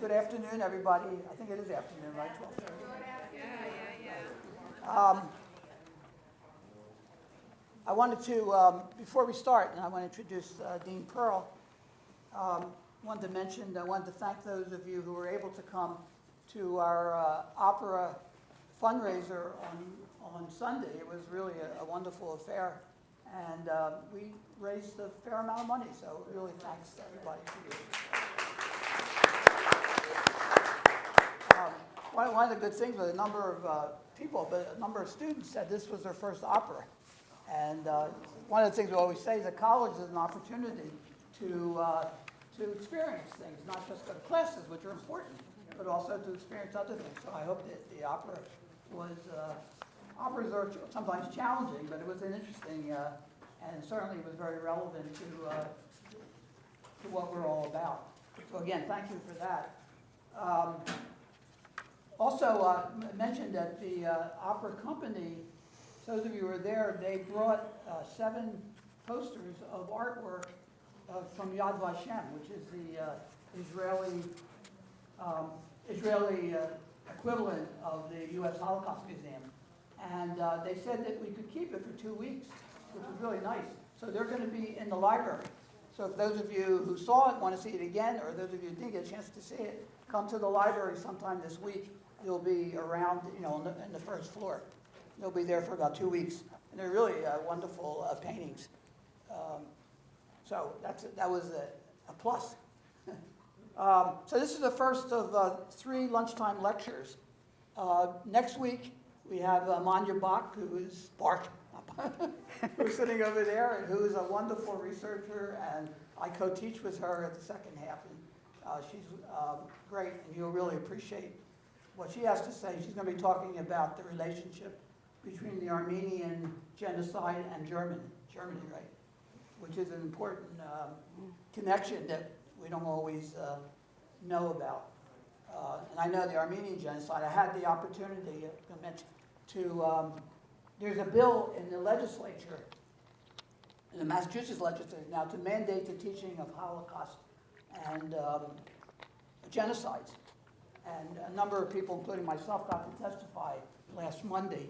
good afternoon, everybody. I think it is afternoon, right? 12:30. Yeah, yeah, yeah. Um, I wanted to, um, before we start, and I want to introduce uh, Dean Pearl, um, wanted to mention, I wanted to thank those of you who were able to come to our uh, opera fundraiser on, on Sunday. It was really a, a wonderful affair, and uh, we raised a fair amount of money, so really thanks to everybody for you. Um, One, of the good things was a number of uh, people, but a number of students said this was their first opera. And uh, one of the things we always say is that college is an opportunity to, uh, to experience things, not just go to classes, which are important, but also to experience other things. So I hope that the opera was, uh, operas are sometimes challenging, but it was an interesting, uh, and certainly was very relevant to, uh, to what we're all about. So again, thank you for that. Um, also, uh, mentioned that the uh, opera company, those of you who were there, they brought uh, seven posters of artwork uh, from Yad Vashem, which is the uh, Israeli, um, Israeli uh, equivalent of the U.S. Holocaust Museum. And they said that we could keep it for two weeks, which was really nice. So they're going to be in the library. So if those of you who saw it want to see it again, or those of you who didn't get a chance to see it, come to the library sometime this week. They'll be around, you know, on the, in the first floor. They'll be there for about two weeks. And they're really uh, wonderful uh, paintings. Um, so that's, that was a, a plus. um, so this is the first of uh, three lunchtime lectures. Uh, next week, we have uh, Manya Bach, who is Bart, who's sitting over there, and who is a wonderful researcher, and I co-teach with her at the second half, and uh, she's um, great, and you'll really appreciate what she has to say. She's going to be talking about the relationship between the Armenian genocide and German, Germany, right? Which is an important um, connection that we don't always uh, know about. Uh, and I know the Armenian genocide. I had the opportunity, uh, to mention, to um, there's a bill in the legislature, in the Massachusetts legislature now, to mandate the teaching of Holocaust and um, genocides. And a number of people, including myself, got to testify last Monday.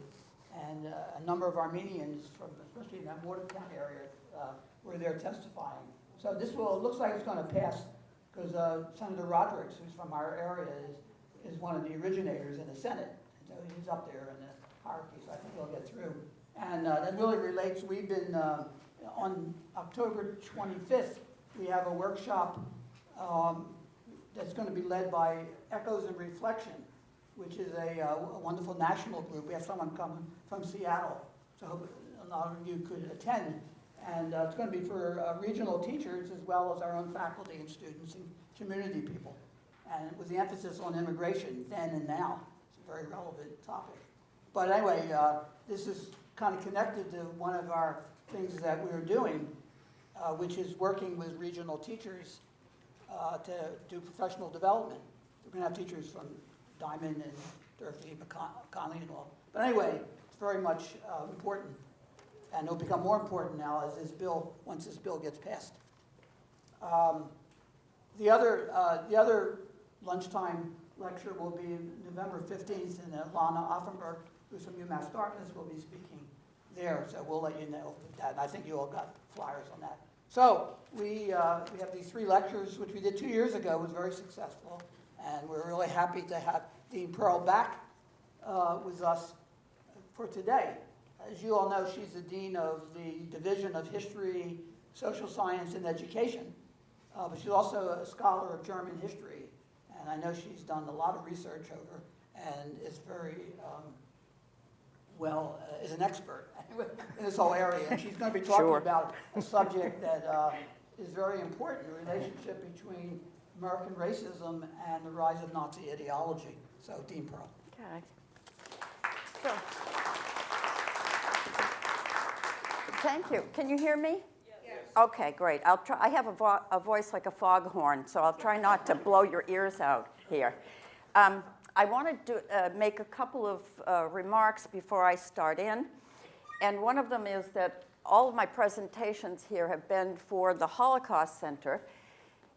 And uh, a number of Armenians from, especially in that Morgantown area, uh, were there testifying. So this will, it looks like it's going to pass because uh, Senator Rodericks, who's from our area, is, is one of the originators in the Senate. So he's up there in the hierarchy, so I think he'll get through. And uh, that really relates, we've been, uh, on October 25th, we have a workshop um, that's going to be led by Echoes and Reflection, which is a, uh, a wonderful national group. We have someone coming from Seattle, so I hope a lot of you could attend. And uh, it's going to be for uh, regional teachers as well as our own faculty and students and community people. And with the emphasis on immigration then and now. It's a very relevant topic. But anyway, uh, this is kind of connected to one of our things that we're doing, uh, which is working with regional teachers uh, to do professional development. We're going to have teachers from Diman and Durfee, McCon- Conley and all. But anyway, it's very much uh, important, and it'll become more important now as this bill, once this bill gets passed. Um, The other, uh, the other lunchtime lecture will be November 15th, and Lana Offenberg, who's from UMass Dartmouth, will be speaking there, so we'll let you know that. And I think you all got flyers on that. So we, uh, we have these three lectures, which we did two years ago, was very successful, and we're really happy to have Dean Pearl back uh, with us for today. As you all know, she's the dean of the Division of History, Social Science, and Education, uh, but she's also a scholar of German history, and I know she's done a lot of research over and is very um, well, uh, is an expert in this whole area. And she's going to be talking Sure. about a subject that uh, is very important, the relationship between American racism and the rise of Nazi ideology. So, Dean Pearl. Okay. So, Thank you. Can you hear me? Yes. Okay, great. I'll try, I have a, vo- a voice like a foghorn, so I'll try not to blow your ears out here. Um, I wanted to uh, make a couple of uh, remarks before I start in. And one of them is that all of my presentations here have been for the Holocaust Center.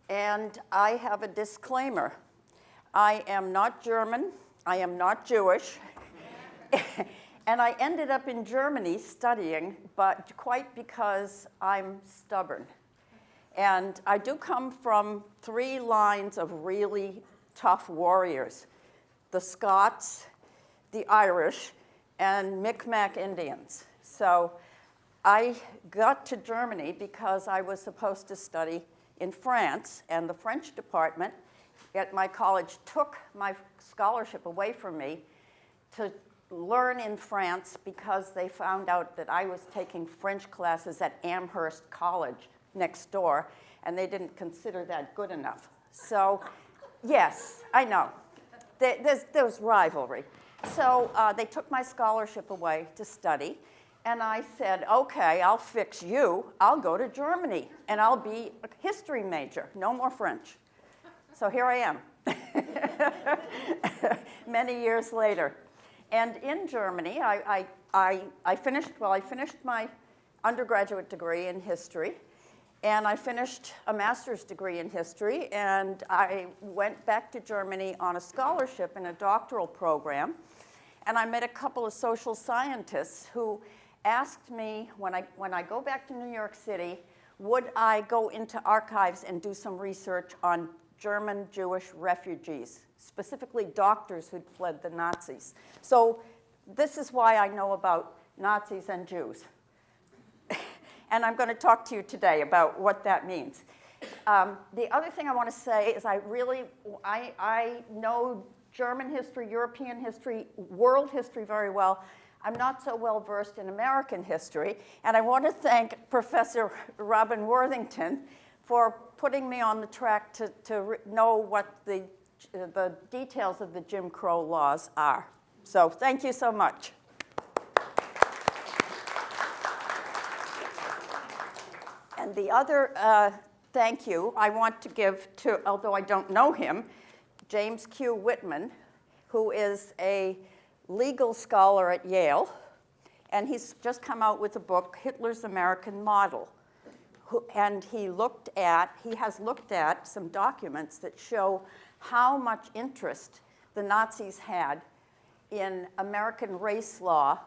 And I have a disclaimer. I am not German. I am not Jewish. and I ended up in Germany studying, but quite because I'm stubborn. And I do come from three lines of really tough warriors the Scots, the Irish, and Micmac Indians. So I got to Germany because I was supposed to study in France, and the French department at my college took my scholarship away from me to learn in France because they found out that I was taking French classes at Amherst College next door, and they didn't consider that good enough. So, yes, I know. There, there's, there's rivalry. So uh, they took my scholarship away to study, and I said, okay, I'll fix you. I'll go to Germany, and I'll be a history major, no more French. So here I am, many years later. And in Germany, I, I, I, I finished, well, I finished my undergraduate degree in history, and I finished a master's degree in history, and I went back to Germany on a scholarship in a doctoral program. And I met a couple of social scientists who asked me when I, when I go back to New York City, would I go into archives and do some research on German Jewish refugees, specifically doctors who'd fled the Nazis. So this is why I know about Nazis and Jews. And I'm going to talk to you today about what that means. Um, the other thing I want to say is I really, I, I know German history, European history, world history very well. I'm not so well versed in American history, and I want to thank Professor Robin Worthington for putting me on the track to, to know what the, the details of the Jim Crow laws are. So thank you so much. The other uh, thank you I want to give to, although I don't know him, James Q. Whitman, who is a legal scholar at Yale, and he's just come out with a book, Hitler's American Model. Who, and he looked at, he has looked at some documents that show how much interest the Nazis had in American race law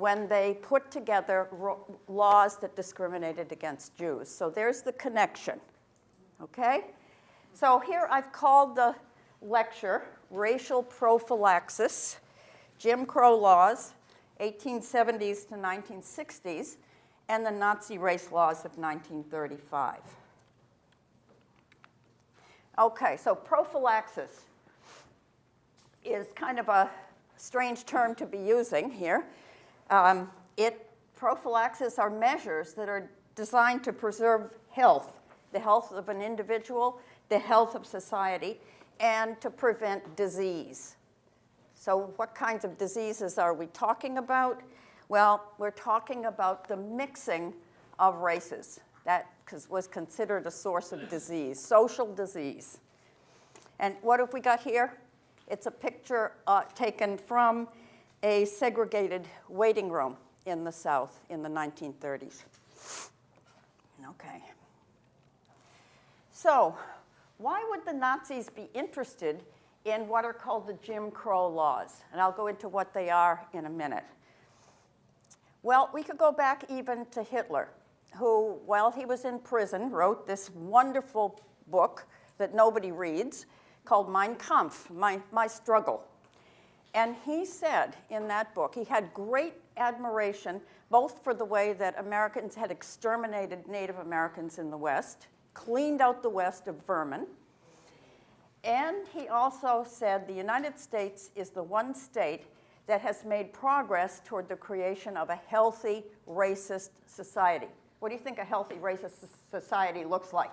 when they put together laws that discriminated against Jews. So there's the connection, okay? So here I've called the lecture Racial Prophylaxis, Jim Crow Laws, 1870s to 1960s, and the Nazi race laws of 1935. Okay, so prophylaxis is kind of a strange term to be using here. Um, it, prophylaxis are measures that are designed to preserve health, the health of an individual, the health of society, and to prevent disease. So what kinds of diseases are we talking about? Well, we're talking about the mixing of races. That was considered a source of disease, social disease. And what have we got here? It's a picture uh, taken from a segregated waiting room in the South in the 1930s. Okay. So, why would the Nazis be interested in what are called the Jim Crow laws? And I'll go into what they are in a minute. Well, we could go back even to Hitler, who, while he was in prison, wrote this wonderful book that nobody reads called Mein Kampf, My, My Struggle. And he said in that book, he had great admiration both for the way that Americans had exterminated Native Americans in the West, cleaned out the West of vermin, and he also said the United States is the one state that has made progress toward the creation of a healthy racist society. What do you think a healthy racist society looks like?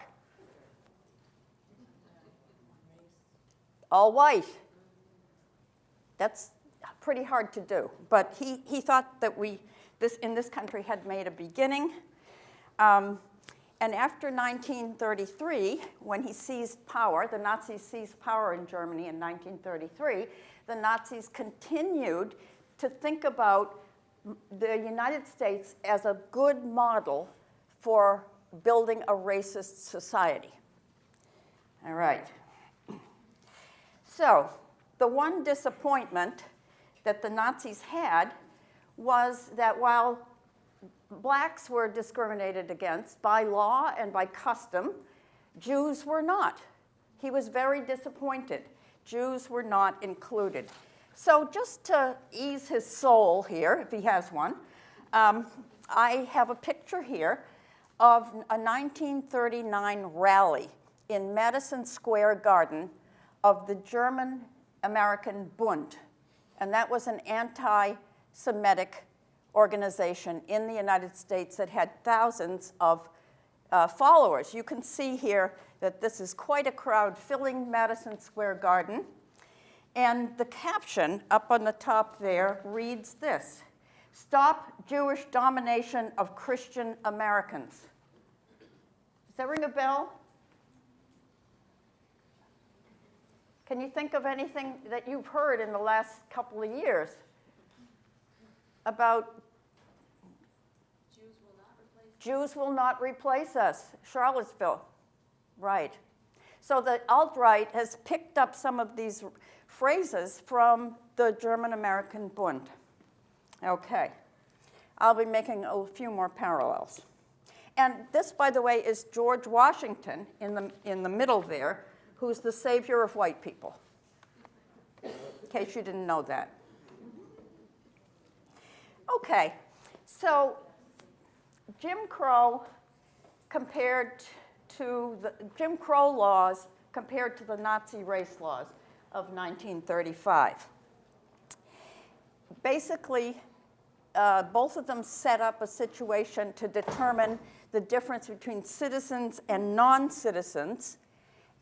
All white. That's pretty hard to do. But he, he thought that we, this, in this country, had made a beginning. Um, and after 1933, when he seized power, the Nazis seized power in Germany in 1933, the Nazis continued to think about the United States as a good model for building a racist society. All right. So, the one disappointment that the Nazis had was that while blacks were discriminated against by law and by custom, Jews were not. He was very disappointed. Jews were not included. So, just to ease his soul here, if he has one, um, I have a picture here of a 1939 rally in Madison Square Garden of the German American Bund. And that was an anti Semitic organization in the United States that had thousands of uh, followers. You can see here that this is quite a crowd filling Madison Square Garden. And the caption up on the top there reads this Stop Jewish domination of Christian Americans. Does that ring a bell? Can you think of anything that you've heard in the last couple of years about Jews will not replace us, Charlottesville, right. So the alt-right has picked up some of these phrases from the German-American Bund. Okay, I'll be making a few more parallels. And this, by the way, is George Washington in the, in the middle there, who's the savior of white people, in case you didn't know that. Okay, so Jim Crow compared to the Jim Crow laws compared to the Nazi race laws of 1935. Basically, uh, both of them set up a situation to determine the difference between citizens and non-citizens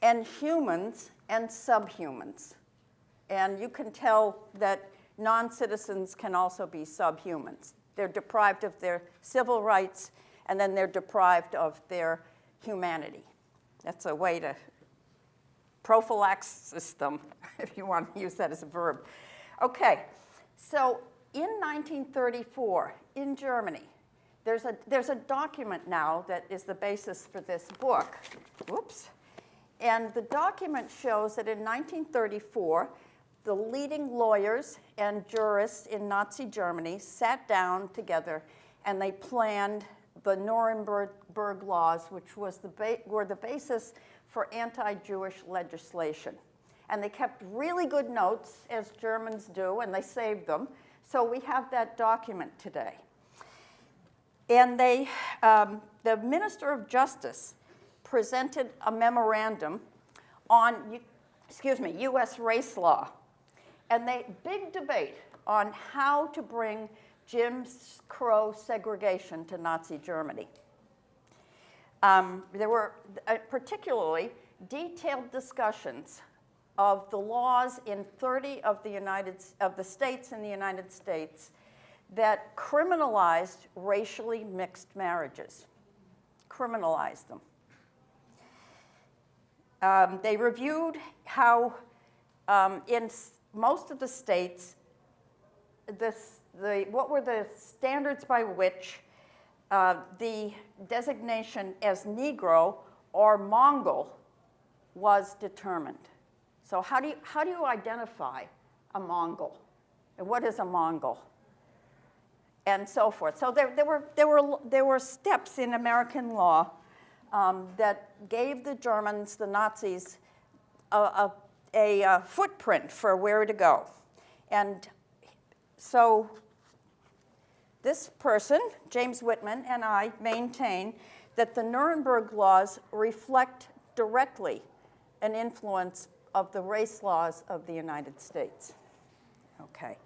and humans and subhumans. And you can tell that non-citizens can also be subhumans. They're deprived of their civil rights, and then they're deprived of their humanity. That's a way to prophylaxis them, if you want to use that as a verb. Okay, so in 1934, in Germany, there's a, there's a document now that is the basis for this book. Whoops. And the document shows that in 1934, the leading lawyers and jurists in Nazi Germany sat down together and they planned the Nuremberg laws, which was the were the basis for anti-Jewish legislation. And they kept really good notes, as Germans do, and they saved them. So we have that document today. And they, um, the Minister of Justice presented a memorandum on, excuse me, U.S. race law. And they, big debate on how to bring Jim Crow segregation to Nazi Germany. Um, there were uh, particularly detailed discussions of the laws in 30 of the United of the states in the United States that criminalized racially mixed marriages, criminalized them. Um, they reviewed how um, in most of the states, this, the, what were the standards by which uh, the designation as Negro or Mongol was determined. So how do you, how do you identify a Mongol? And what is a Mongol? And so forth. So there, there, were, there, were, there were steps in American law um, that gave the Germans, the Nazis, a, a, a, a footprint for where to go. And so this person, James Whitman, and I maintain that the Nuremberg laws reflect directly an influence of the race laws of the United States. Okay.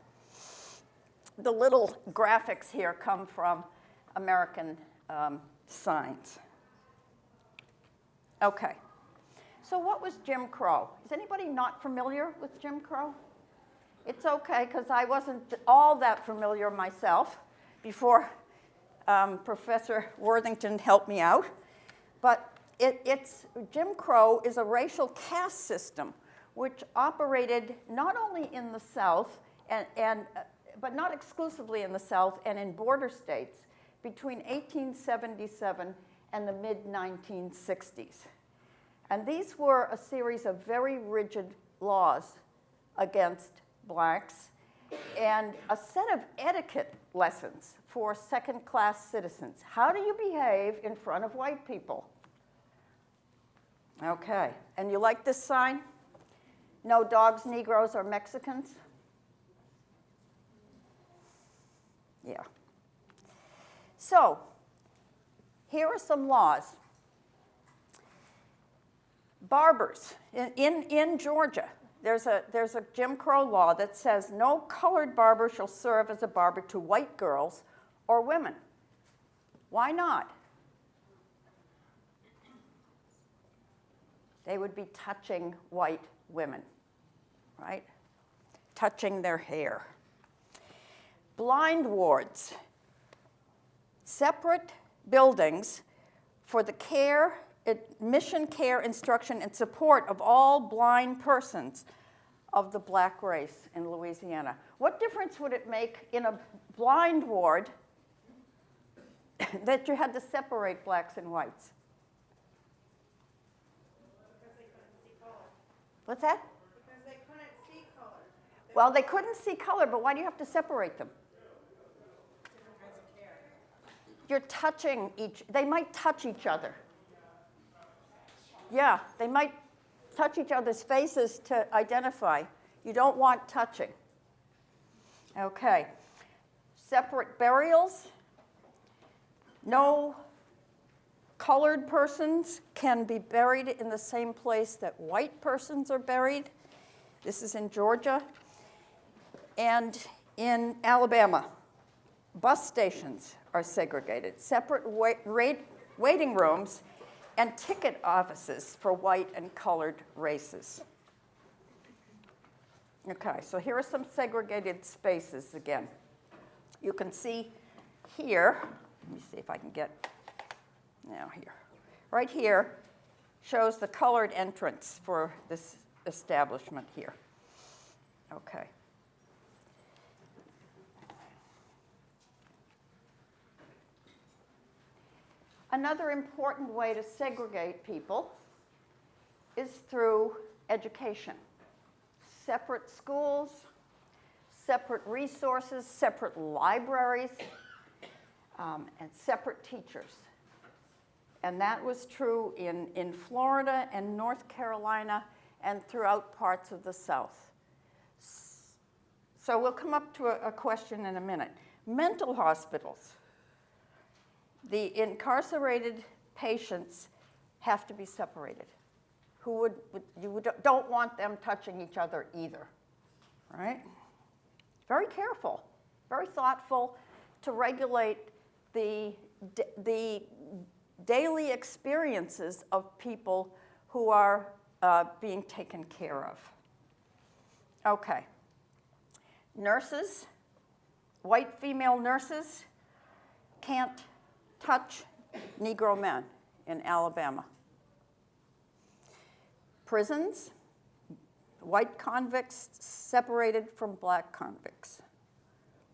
The little graphics here come from American um, Signs. Okay. So what was Jim Crow? Is anybody not familiar with Jim Crow? It's okay, because I wasn't all that familiar myself before um, Professor Worthington helped me out. But it, it's, Jim Crow is a racial caste system which operated not only in the South, and, and, uh, but not exclusively in the South and in border states between 1877 and the mid-1960s. And these were a series of very rigid laws against blacks and a set of etiquette lessons for second-class citizens. How do you behave in front of white people? Okay, and you like this sign? No dogs, Negroes, or Mexicans? Yeah. So, here are some laws. Barbers in, in, in Georgia, there's a, there's a Jim Crow law that says no colored barber shall serve as a barber to white girls or women. Why not? They would be touching white women, right? Touching their hair. Blind wards, separate buildings for the care, admission, care, instruction, and support of all blind persons of the black race in Louisiana. What difference would it make in a blind ward that you had to separate blacks and whites? Because they couldn't see color. What's that? Because they couldn't see color. Well, they couldn't see color, but why do you have to separate them? Different kinds of care. You're touching each, they might touch each other. Yeah, they might touch each other's faces to identify. You don't want touching. Okay. Separate burials. No colored persons can be buried in the same place that white persons are buried. This is in Georgia. And in Alabama, bus stations are segregated, separate wait, waiting rooms and ticket offices for white and colored races. Okay, so here are some segregated spaces again. You can see here, let me see if I can get, now here. Right here shows the colored entrance for this establishment here. Okay. Another important way to segregate people is through education. Separate schools, separate resources, separate libraries, um, and separate teachers. And that was true in, in Florida and North Carolina and throughout parts of the South. So we'll come up to a, a question in a minute. Mental hospitals the incarcerated patients have to be separated. Who would, you don't want them touching each other either, right? Very careful, very thoughtful to regulate the, the daily experiences of people who are uh, being taken care of. Okay. Nurses, white female nurses can't touch Negro men in Alabama. Prisons, white convicts separated from black convicts.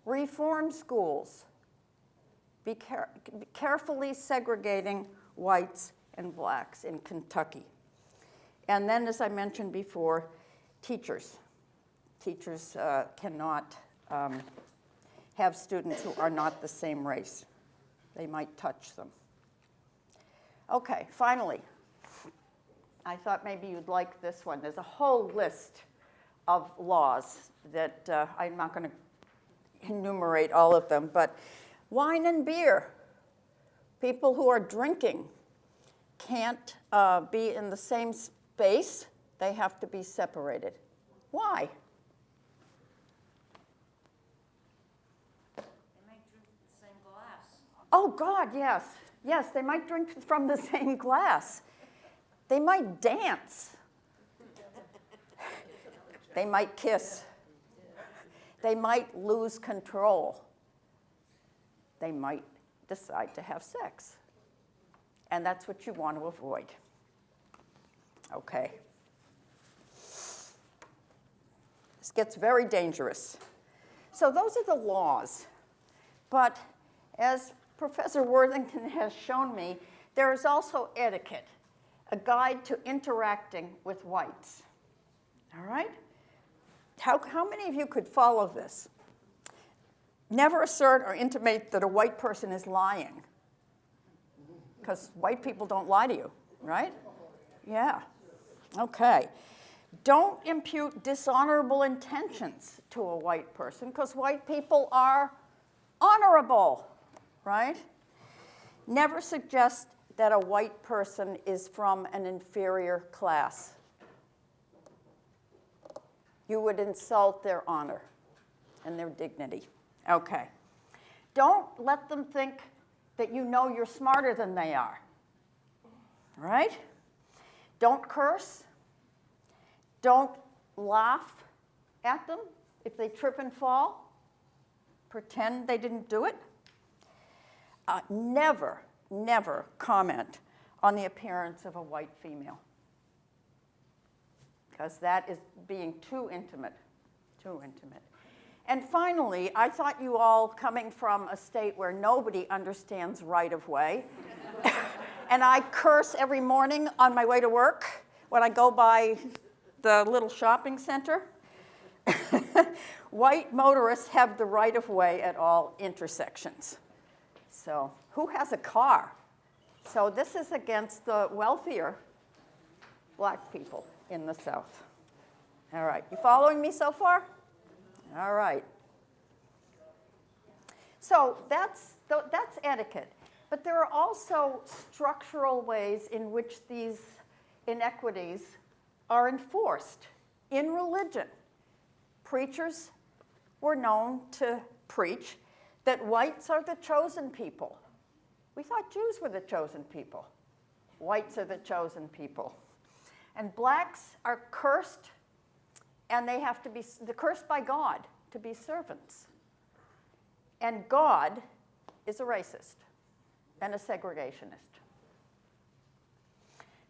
Reform schools, be, care carefully segregating whites and blacks in Kentucky. And then, as I mentioned before, teachers. Teachers uh, cannot um, have students who are not the same race they might touch them. Okay, finally, I thought maybe you'd like this one. There's a whole list of laws that uh, I'm not going to enumerate all of them, but wine and beer. People who are drinking can't uh, be in the same space. They have to be separated. Why? Oh, God, yes. Yes, they might drink from the same glass. They might dance. they might kiss. They might lose control. They might decide to have sex. And that's what you want to avoid. Okay. This gets very dangerous. So those are the laws. But as Professor Worthington has shown me, there is also etiquette, a guide to interacting with whites. All right? How, how many of you could follow this? Never assert or intimate that a white person is lying. Because white people don't lie to you, right? Yeah. Okay. Don't impute dishonorable intentions to a white person because white people are honorable, right? Never suggest that a white person is from an inferior class. You would insult their honor and their dignity. Okay. Don't let them think that you know you're smarter than they are. Right? Don't curse. Don't laugh at them if they trip and fall. Pretend they didn't do it. Uh, never, never comment on the appearance of a white female. Because that is being too intimate, too intimate. And finally, I thought you all coming from a state where nobody understands right of way, and I curse every morning on my way to work when I go by the little shopping center. White motorists have the right of way at all intersections. So, who has a car? So, this is against the wealthier black people in the South. All right, you following me so far? All right. So that's, that's etiquette. But there are also structural ways in which these inequities are enforced. In religion, preachers were known to preach that whites are the chosen people. We thought Jews were the chosen people. Whites are the chosen people. And blacks are cursed and they have to be they're cursed by God to be servants. And God is a racist and a segregationist.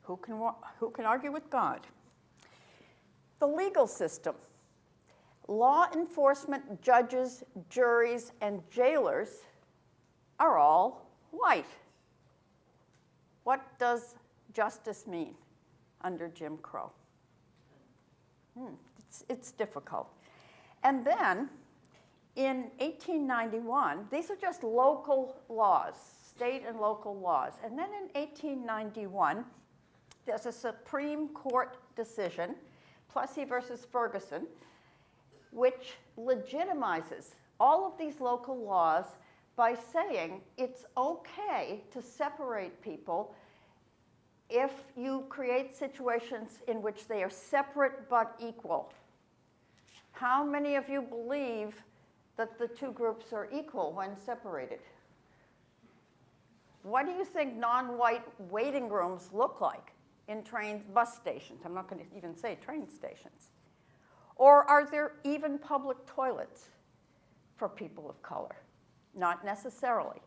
Who can, who can argue with God? The legal system. Law enforcement judges, juries, and jailers are all white. What does justice mean under Jim Crow? Hmm, it's, it's difficult. And then in 1891, these are just local laws, state and local laws. And then in 1891, there's a Supreme Court decision, Plessy versus Ferguson, which legitimizes all of these local laws by saying it's okay to separate people if you create situations in which they are separate but equal. How many of you believe that the two groups are equal when separated? What do you think non-white waiting rooms look like in train bus stations? I'm not going to even say train stations. Or are there even public toilets for people of color? Not necessarily,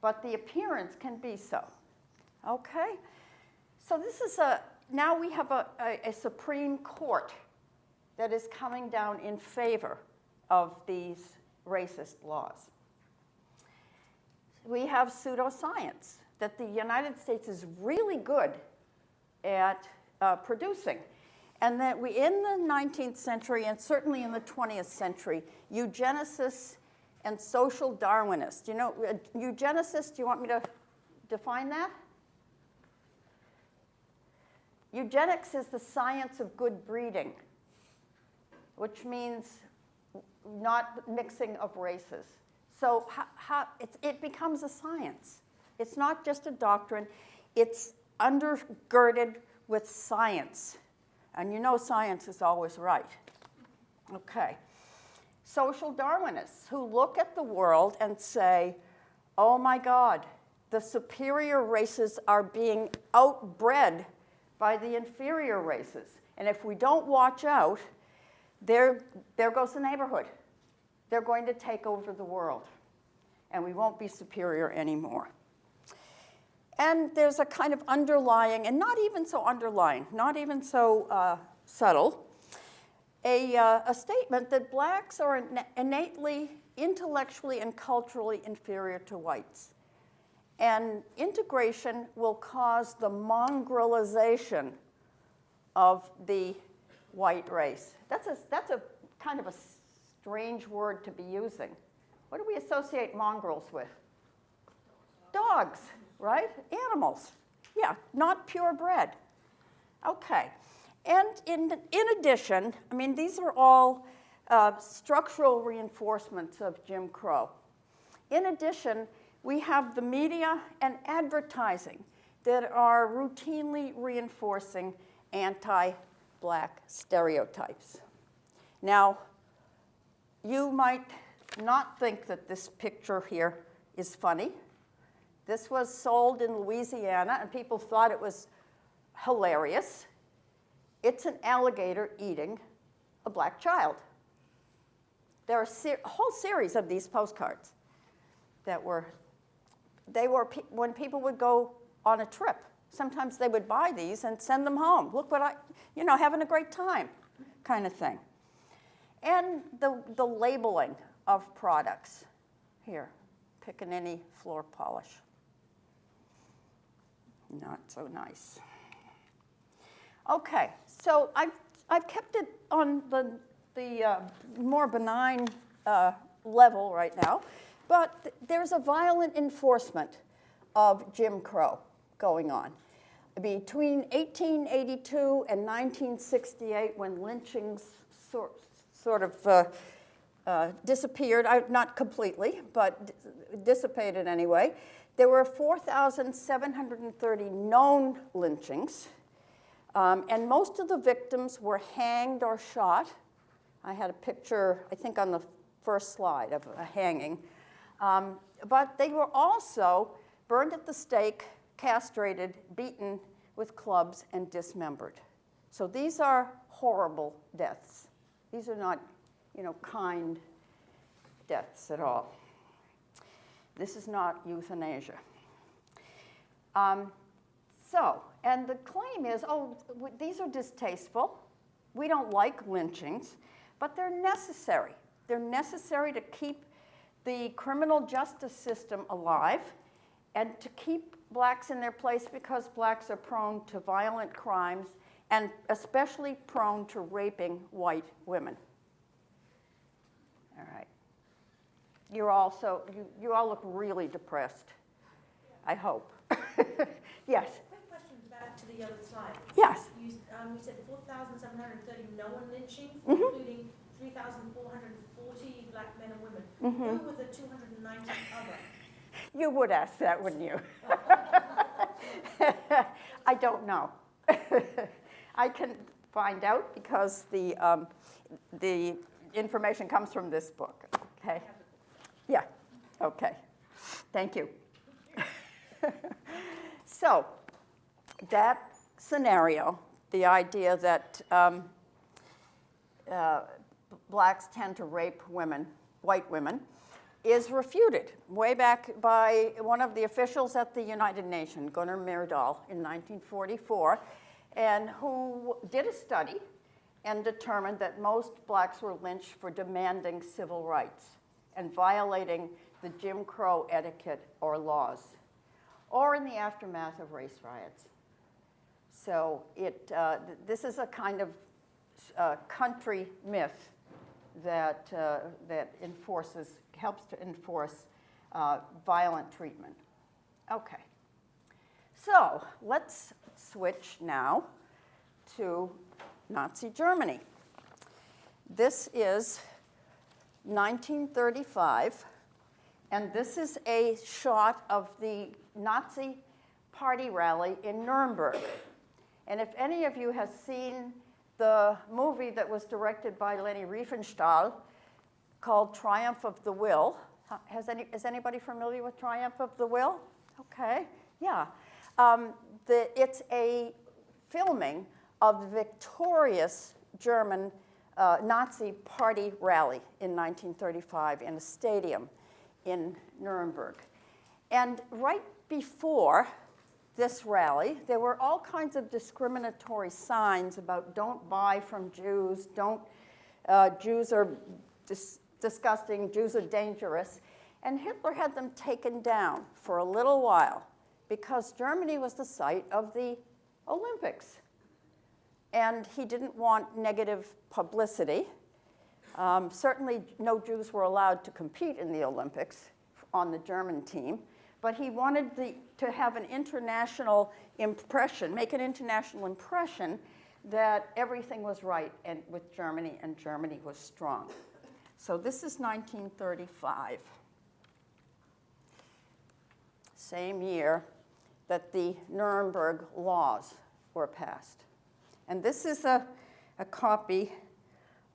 but the appearance can be so. Okay? So this is a, now we have a, a, a Supreme Court that is coming down in favor of these racist laws. We have pseudoscience that the United States is really good at uh, producing. And that we, in the 19th century and certainly in the 20th century, eugenicists and social Darwinists. You know, uh, eugenicists, do you want me to define that? Eugenics is the science of good breeding, which means not mixing of races. So how, how, it becomes a science. It's not just a doctrine, it's undergirded with science. And you know science is always right. Okay. Social Darwinists who look at the world and say, oh my God, the superior races are being outbred by the inferior races. And if we don't watch out, there, there goes the neighborhood. They're going to take over the world, and we won't be superior anymore. And there's a kind of underlying, and not even so underlying, not even so uh, subtle, a, uh, a statement that blacks are innately, intellectually, and culturally inferior to whites. And integration will cause the mongrelization of the white race. That's a, that's a kind of a strange word to be using. What do we associate mongrels with? Dogs, right? Animals. Yeah, not purebred. Okay. And in, in addition, I mean, these are all uh, structural reinforcements of Jim Crow. In addition, we have the media and advertising that are routinely reinforcing anti-black stereotypes. Now, you might not think that this picture here is funny. This was sold in Louisiana, and people thought it was hilarious. It's an alligator eating a black child. There are a whole series of these postcards that were, they were, pe- when people would go on a trip, sometimes they would buy these and send them home. Look what I, you know, having a great time kind of thing. And the, the labeling of products. Here, Pickaninny floor polish. Not so nice. Okay, so I've, I've kept it on the, the uh, more benign uh, level right now, but th- there's a violent enforcement of Jim Crow going on. Between 1882 and 1968, when lynchings sort, sort of uh, uh, disappeared, I, not completely, but dissipated anyway, there were 4,730 known lynchings. Um, and most of the victims were hanged or shot. I had a picture, I think, on the first slide of a hanging. Um, but they were also burned at the stake, castrated, beaten with clubs, and dismembered. So these are horrible deaths. These are not, you know, kind deaths at all. This is not euthanasia. Um, so, and the claim is, oh, these are distasteful. We don't like lynchings, but they're necessary. They're necessary to keep the criminal justice system alive and to keep blacks in their place because blacks are prone to violent crimes and especially prone to raping white women. All right. You're also, you, you all look really depressed, I hope. yes, Quick question back to the other slide. yes. You, um, you said four thousand seven hundred and thirty known lynchings, including three thousand four hundred and forty black men and women. Mm-hmm. Who were the two hundred and ninety other? You would ask that, wouldn't you? I don't know. I can find out because the, um, the information comes from this book, okay? Yeah, okay. Thank you. So, that scenario, the idea that um, uh, blacks tend to rape women, white women, is refuted way back by one of the officials at the United Nations, Gunnar Myrdal, in 1944, and who did a study and determined that most blacks were lynched for demanding civil rights and violating the Jim Crow etiquette or laws, or in the aftermath of race riots. So it, uh, th- this is a kind of uh, country myth that, uh, that enforces, helps to enforce uh, violent treatment. Okay. So let's switch now to Nazi Germany. This is 1935, and this is a shot of the Nazi party rally in Nuremberg. And if any of you has seen the movie that was directed by Leni Riefenstahl called Triumph of the Will, has any, is anybody familiar with Triumph of the Will? Okay, yeah. Um, the, it's a filming of the victorious German uh, Nazi party rally in 1935 in a stadium in Nuremberg. And right before this rally, there were all kinds of discriminatory signs about don't buy from Jews, don't, uh, Jews are dis- disgusting, Jews are dangerous. And Hitler had them taken down for a little while because Germany was the site of the Olympics. And he didn't want negative publicity. Um, certainly, no Jews were allowed to compete in the Olympics on the German team, but he wanted the, to have an international impression, make an international impression that everything was right and with Germany and Germany was strong. So this is 1935. Same year that the Nuremberg laws were passed. And this is a, a copy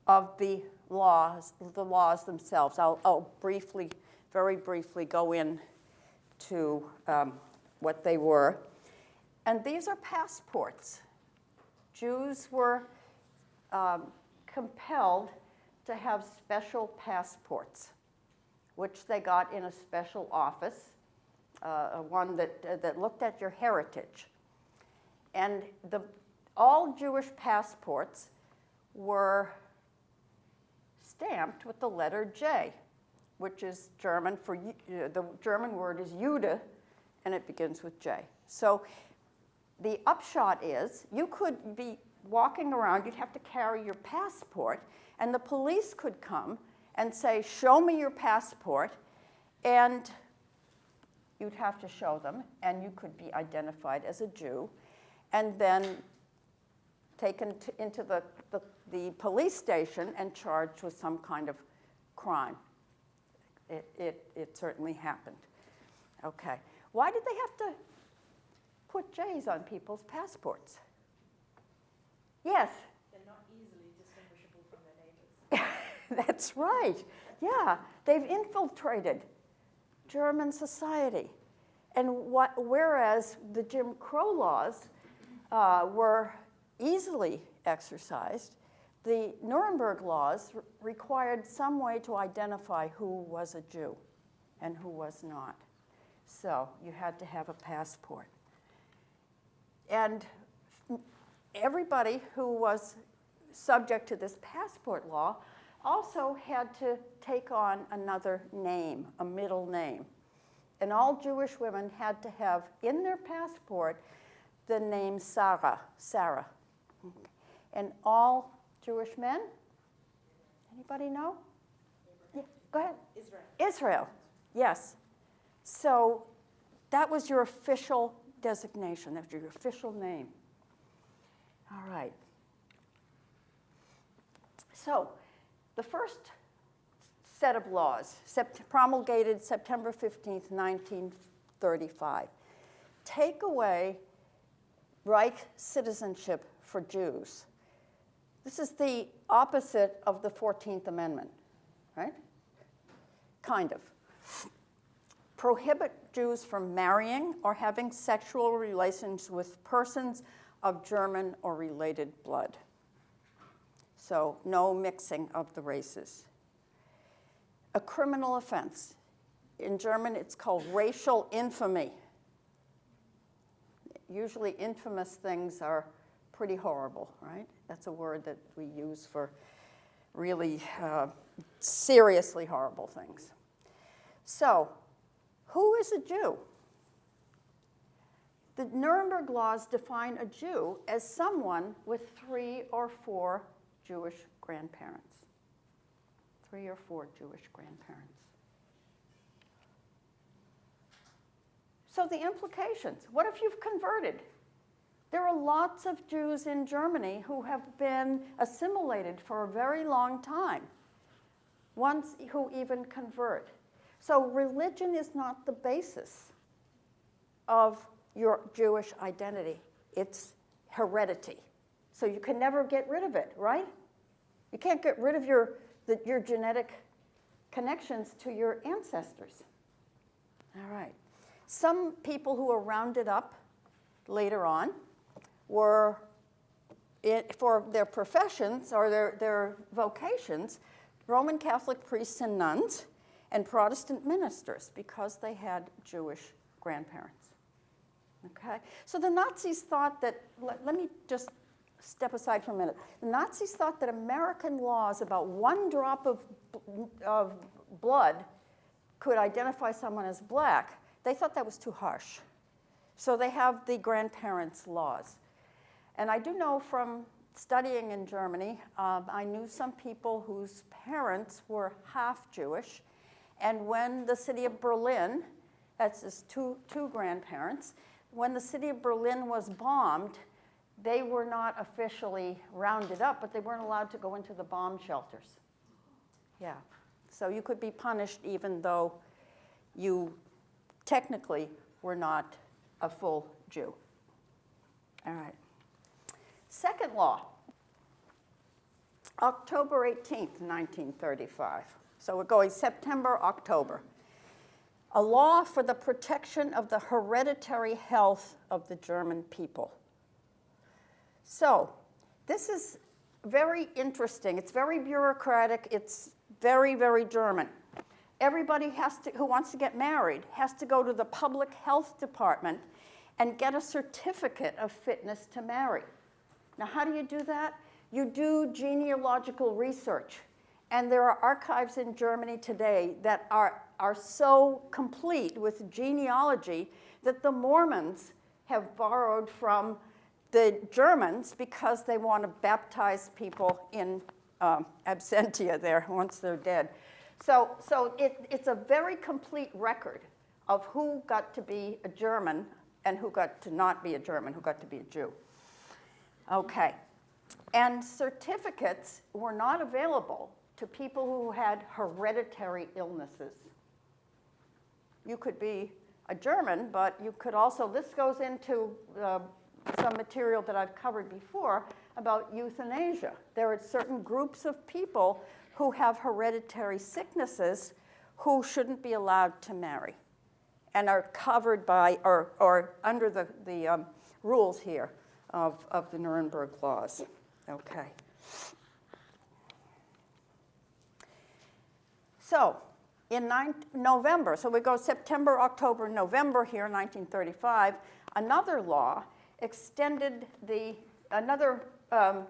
of the laws, the laws themselves. I'll, I'll briefly, very briefly go in to um, what they were. And these are passports. Jews were um, compelled to have special passports, which they got in a special office, uh, one that, uh, that looked at your heritage. And the, all Jewish passports were stamped with the letter J, which is German for, uh, the German word is Jude, and it begins with J. So the upshot is you could be walking around, you'd have to carry your passport, and the police could come and say, show me your passport, and you'd have to show them, and you could be identified as a Jew, and then taken to, into the, the, the police station and charged with some kind of crime. It, it, it certainly happened. Okay. Why did they have to put J's on people's passports? Yes, They're not easily distinguishable from their neighbors. that's right. Yeah, they've infiltrated German society. And what, whereas the Jim Crow laws uh, were easily exercised, the Nuremberg laws re- required some way to identify who was a Jew and who was not. So you had to have a passport. And everybody who was subject to this passport law also had to take on another name, a middle name. And all Jewish women had to have in their passport the name Sarah, Sarah. And all Jewish men? Anybody know? Yeah, go ahead. Israel. Israel, yes. So that was your official designation, that was your official name. All right. So the first set of laws, sept- promulgated September 15th, 1935, take away Reich citizenship for Jews. This is the opposite of the 14th Amendment, right? Kind of. Prohibit Jews from marrying or having sexual relations with persons of German or related blood. So, no mixing of the races. A criminal offense. In German, it's called racial infamy. Usually, infamous things are pretty horrible, right? That's a word that we use for really uh, seriously horrible things. So, who is a Jew? The Nuremberg laws define a Jew as someone with three or four Jewish grandparents. Three or four Jewish grandparents. So, the implications what if you've converted? There are lots of Jews in Germany who have been assimilated for a very long time, ones who even convert. So, religion is not the basis of your Jewish identity, it's heredity. So, you can never get rid of it, right? You can't get rid of your, the, your genetic connections to your ancestors. All right. Some people who are rounded up later on were, it, for their professions or their, their vocations, Roman Catholic priests and nuns and Protestant ministers because they had Jewish grandparents. Okay? So the Nazis thought that, let, let me just step aside for a minute. The Nazis thought that American laws about one drop of, of blood could identify someone as black. They thought that was too harsh. So they have the grandparents' laws. And I do know from studying in Germany, um, I knew some people whose parents were half Jewish. And when the city of Berlin, that's his two, two grandparents, when the city of Berlin was bombed, they were not officially rounded up, but they weren't allowed to go into the bomb shelters. Yeah. So you could be punished even though you technically were not a full Jew. All right. Second law, October 18th, 1935. So we're going September, October. A law for the protection of the hereditary health of the German people. So this is very interesting. It's very bureaucratic. It's very, very German. Everybody has to, who wants to get married has to go to the public health department and get a certificate of fitness to marry. Now, how do you do that? You do genealogical research. And there are archives in Germany today that are, are so complete with genealogy that the Mormons have borrowed from the Germans because they want to baptize people in um, absentia there once they're dead. So, so it, it's a very complete record of who got to be a German and who got to not be a German, who got to be a Jew. Okay. And certificates were not available to people who had hereditary illnesses. You could be a German, but you could also, this goes into uh, some material that I've covered before about euthanasia. There are certain groups of people who have hereditary sicknesses who shouldn't be allowed to marry and are covered by or, or under the, the um, rules here of, of the Nuremberg laws. Okay. So in nine, November, so we go September, October, November here, 1935, another law extended the, another um,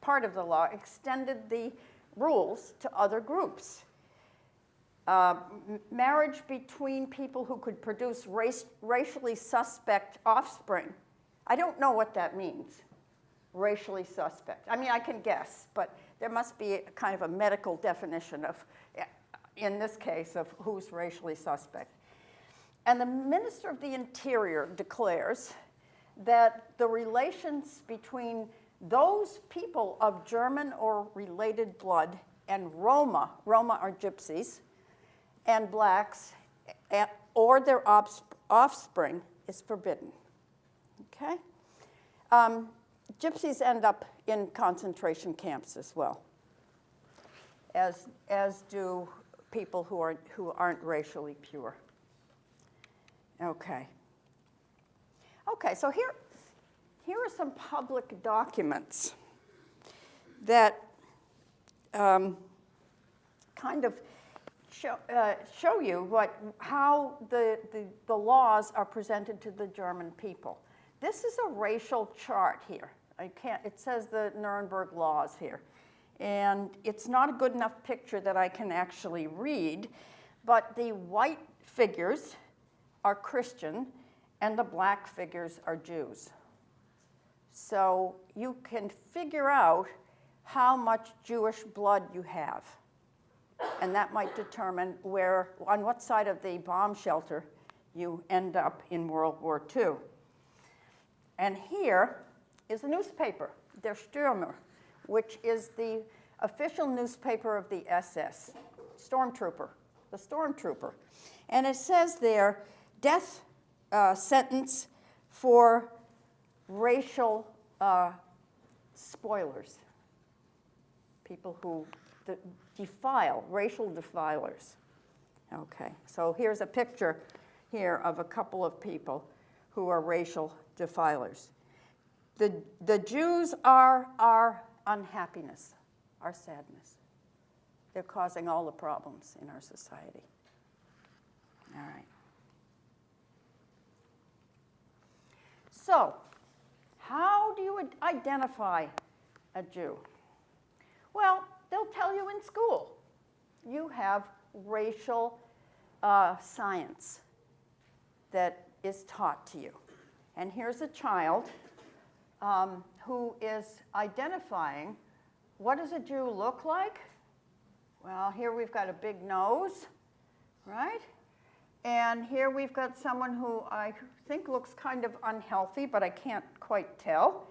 part of the law extended the rules to other groups. Uh, marriage between people who could produce race, racially suspect offspring. I don't know what that means, racially suspect. I mean, I can guess, but there must be kind of a medical definition of, eh, in this case, of who's racially suspect. And the Minister of the Interior declares that the relations between those people of German or related blood and Roma, Roma are gypsies, and blacks, eh, or their offspring is forbidden. Okay? Um, gypsies end up in concentration camps as well, as, as do people who, are, who aren't racially pure. Okay. Okay, so here, here are some public documents that um, kind of show, uh, show you what, how the, the, the laws are presented to the German people. This is a racial chart here. I can't, it says the Nuremberg laws here. And it's not a good enough picture that I can actually read, but the white figures are Christian and the black figures are Jews. So you can figure out how much Jewish blood you have. And that might determine where, on what side of the bomb shelter you end up in World War II. And here is a newspaper, Der Stürmer, which is the official newspaper of the SS, Stormtrooper, the Stormtrooper. And it says there, death uh, sentence for racial uh, spoilers, people who de defile, racial defilers. Okay, so here's a picture here of a couple of people who are racial defilers. The, the Jews are our unhappiness, our sadness. They're causing all the problems in our society. All right. So, how do you identify a Jew? Well, they'll tell you in school. You have racial uh, science that is taught to you. And here's a child um, who is identifying what does a Jew look like? Well, here we've got a big nose, right? And here we've got someone who I think looks kind of unhealthy, but I can't quite tell.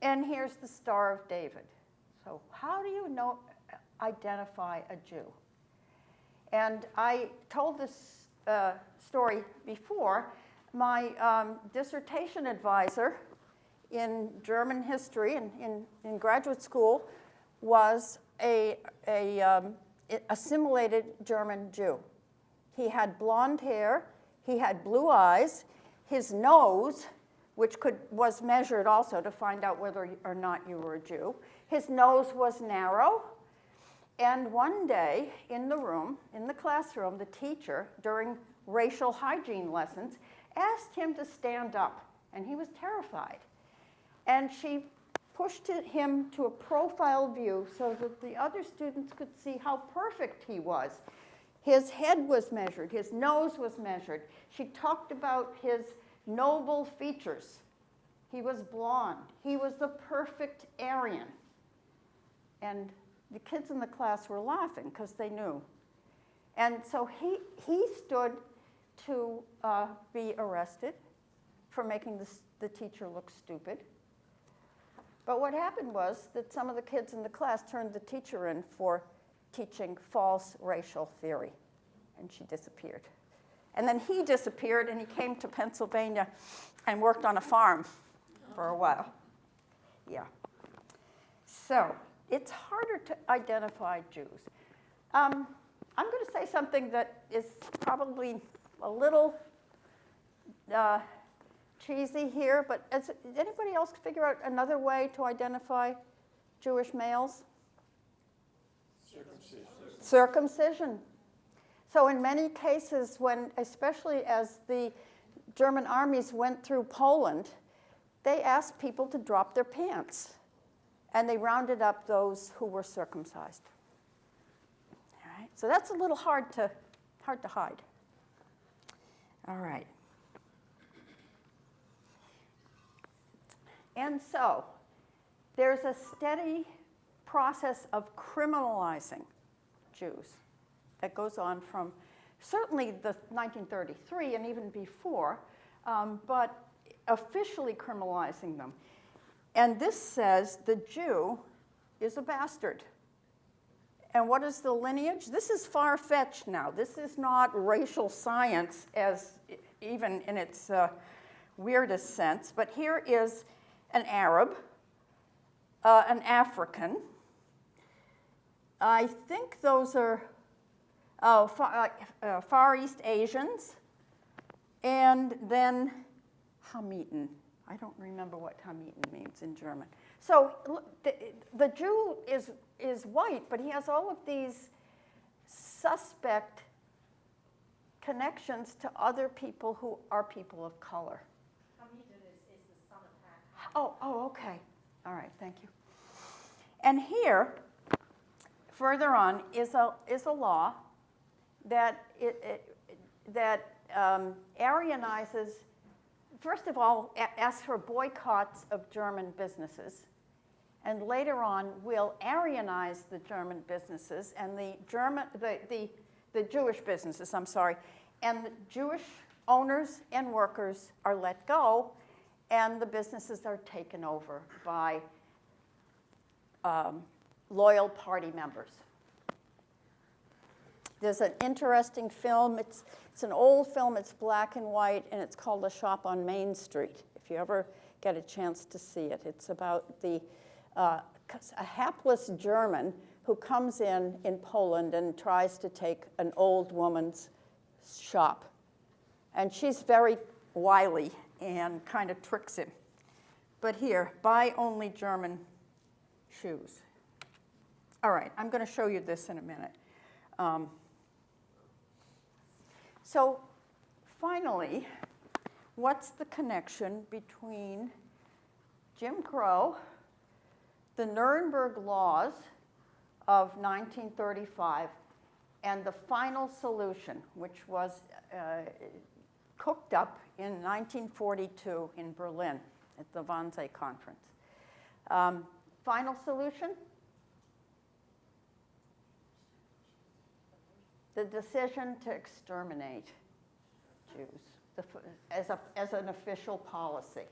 And here's the Star of David. So how do you know, identify a Jew? And I told this uh, story before. My um, dissertation advisor in German history in, in, in graduate school was a, a um, assimilated German Jew. He had blonde hair, he had blue eyes, his nose, which could, was measured also to find out whether or not you were a Jew, his nose was narrow. And one day in the room, in the classroom, the teacher, during racial hygiene lessons, asked him to stand up, and he was terrified. And she pushed him to a profile view so that the other students could see how perfect he was. His head was measured, his nose was measured. She talked about his noble features. He was blonde, he was the perfect Aryan. And the kids in the class were laughing because they knew. And so he, he stood to uh, be arrested for making the, the teacher look stupid. But what happened was that some of the kids in the class turned the teacher in for teaching false racial theory, and she disappeared. And then he disappeared, and he came to Pennsylvania and worked on a farm for a while. Yeah. So it's harder to identify Jews. Um, I'm going to say something that is probably a little uh, cheesy here, but has did anybody else figure out another way to identify Jewish males? Circumcision. Circumcision. So in many cases, when, especially as the German armies went through Poland, they asked people to drop their pants. And they rounded up those who were circumcised. All right, so that's a little hard to, hard to hide. All right. And so there's a steady process of criminalizing Jews that goes on from certainly the 1933 and even before, um, but officially criminalizing them. And this says the Jew is a bastard. And what is the lineage? This is far fetched now. This is not racial science, as even in its uh, weirdest sense. But here is an Arab, uh, an African. I think those are oh, far, uh, uh, Far East Asians, and then Hamiten. I don't remember what Hamiten means in German. So the, the Jew is, is white, but he has all of these suspect connections to other people who are people of color. Hamiten is, is the son of Oh, oh, okay. All right, thank you. And here, further on, is a, is a law that, it, it, that um, Aryanizes, first of all, asks for boycotts of German businesses, and later on will Aryanize the German businesses and the German, the, the, the Jewish businesses, I'm sorry, and the Jewish owners and workers are let go, and the businesses are taken over by um, loyal party members. There's an interesting film. It's, it's an old film. It's black and white, and it's called A Shop on Main Street. If you ever get a chance to see it, it's about the uh, a hapless German who comes in in Poland and tries to take an old woman's shop, and she's very wily and kind of tricks him. But here, buy only German shoes. All right, I'm going to show you this in a minute. Um, so finally, what's the connection between Jim Crow, the Nuremberg laws of 1935, and the final solution, which was uh, cooked up in 1942 in Berlin? at the Wannsee Conference. Um, Final solution? The decision to exterminate Jews the as, a, as an official policy.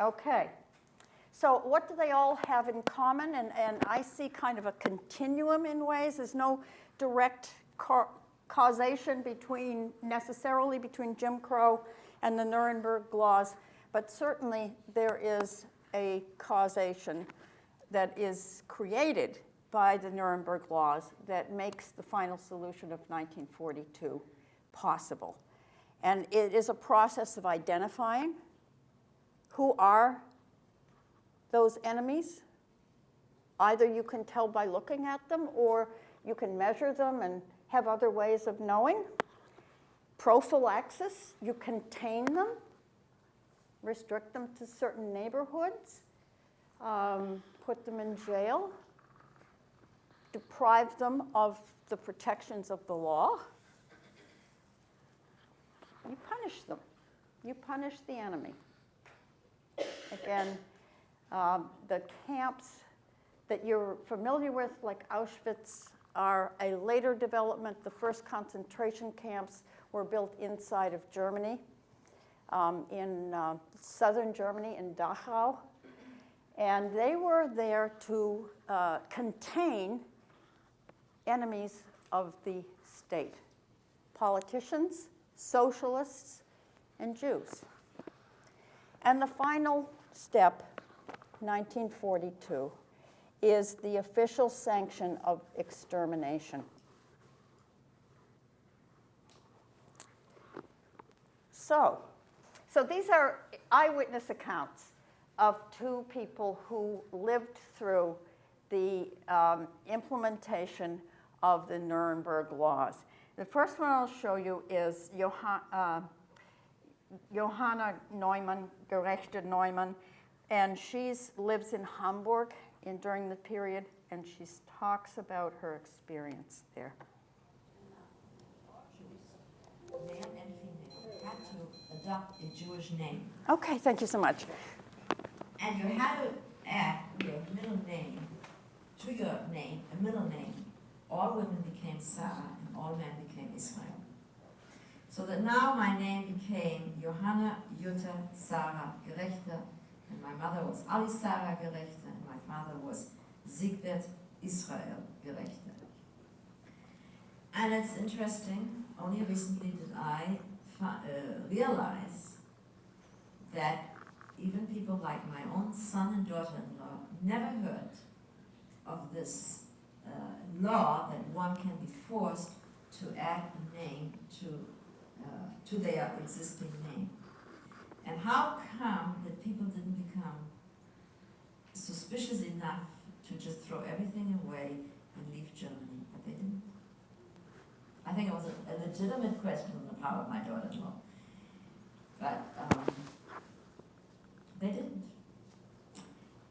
Okay. So what do they all have in common? And, and I see kind of a continuum in ways. There's no direct ca- causation between, necessarily between Jim Crow and the Nuremberg laws, but certainly there is a causation that is created by the Nuremberg laws that makes the final solution of 1942 possible. And it is a process of identifying who are those enemies. Either you can tell by looking at them or you can measure them and have other ways of knowing. Prophylaxis, you contain them, restrict them to certain neighborhoods, um, put them in jail, deprive them of the protections of the law. You punish them. You punish the enemy. Again, um, the camps that you're familiar with, like Auschwitz, are a later development. The first concentration camps were built inside of Germany, um, in uh, southern Germany, in Dachau. And they were there to uh, contain enemies of the state politicians, socialists, and Jews. And the final step 1942, is the official sanction of extermination. So, so these are eyewitness accounts of two people who lived through the um, implementation of the Nuremberg laws. The first one I'll show you is Johann, uh, Johanna Neumann, Gerechter Neumann, and she lives in Hamburg in, during the period, and she talks about her experience there. adopt a Jewish name. Okay, thank you so much. And you had to add your middle name to your name, a middle name. All women became Sarah and all men became Israel. So that now my name became Johanna Jutta Sarah Gerechter, and my mother was Ali Sarah Gerechter, and my father was Sigbert Israel Gerechter. And it's interesting, only recently did I uh, realize that even people like my own son and daughter-in-law never heard of this uh, law that one can be forced to add a name to, uh, to their existing name. And how come that people didn't become suspicious enough to just throw everything away and leave Germany? But they didn't. I think it was a, a legitimate question on the part of my daughter-in-law. But um, they didn't.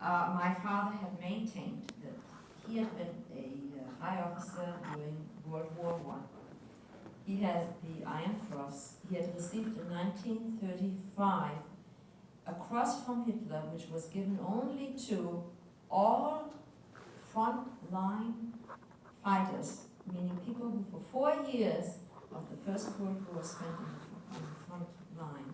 Uh, my father had maintained that he had been a uh, high officer during World War One. He had the Iron Cross. He had received in 1935 a cross from Hitler, which was given only to all front-line fighters, meaning people who for four years of the First World War spent on the, front line.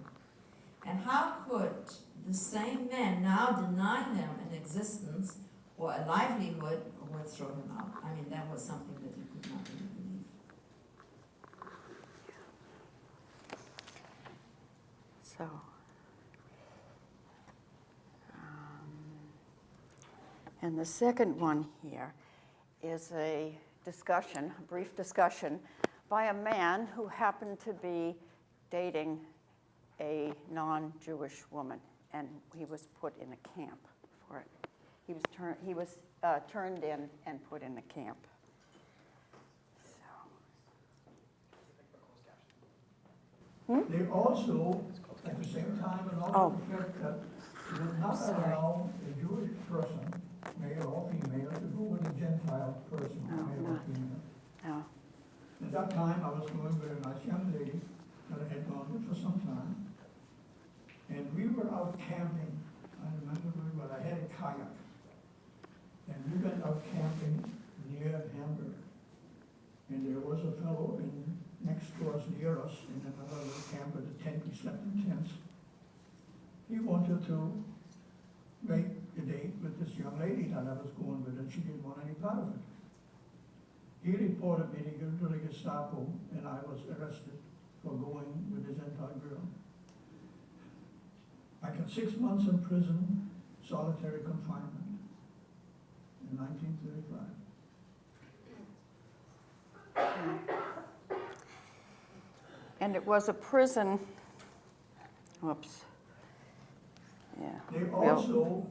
And how could the same men now deny him an existence or a livelihood or throw him out? I mean, that was something that you could not really believe. So, um, and the second one here is a discussion, a brief discussion by a man who happened to be dating a non-Jewish woman, and he was put in a camp for it. He was turned, he was uh, turned in and put in a camp. So, They also, at the same time, and Oh. also said that they did not allow a Jewish person, male or female, to go with a Gentile person, Oh, male or female. now, At that time, I was going with a nice young lady that I had gone with for some time. And we were out camping I remember we were, I had a kayak. And we went out camping near Hamburg. And there was a fellow in, next to us, near us, in another little camp with a tent, we slept in tents. He wanted to make a date with this young lady that I was going with, and she didn't want any part of it. He reported me to the Gestapo, and I was arrested for going with this Gentile girl. I got six months in prison, solitary confinement, in nineteen thirty-five. And it was a prison, whoops. Yeah. They also,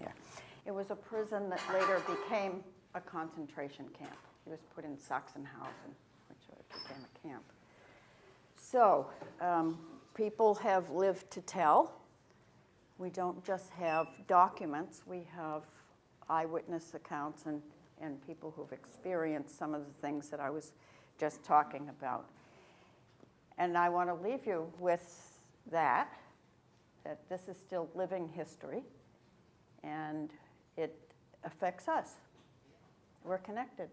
Yeah. It was a prison that later became a concentration camp. He was put in Sachsenhausen, which became a camp. So, um, people have lived to tell. We don't just have documents, we have eyewitness accounts and, and people who've experienced some of the things that I was just talking about. And I want to leave you with that, that this is still living history and it affects us. We're connected.